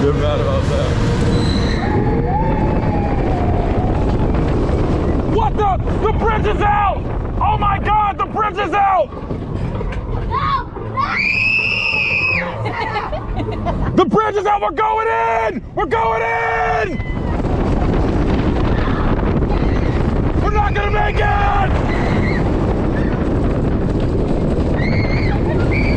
They're mad about that. What the? The bridge is out! Oh my god, the bridge is out! The bridge is out! We're going in! We're going in! We're not gonna make it!